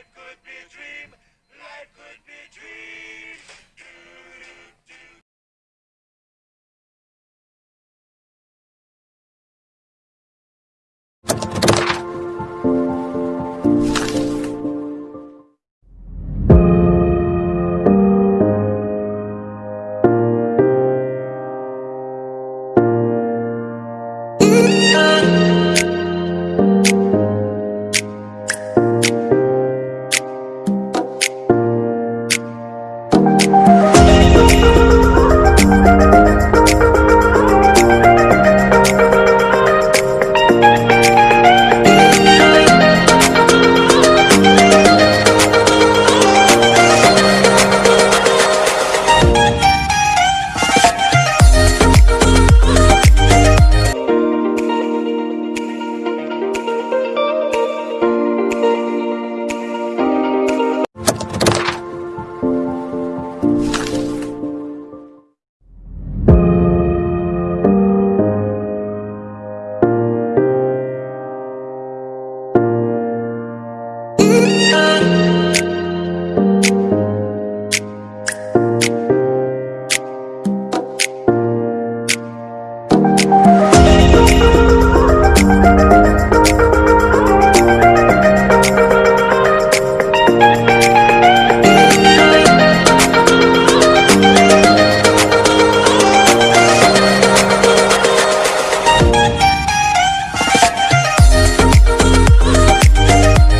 life could be a dream.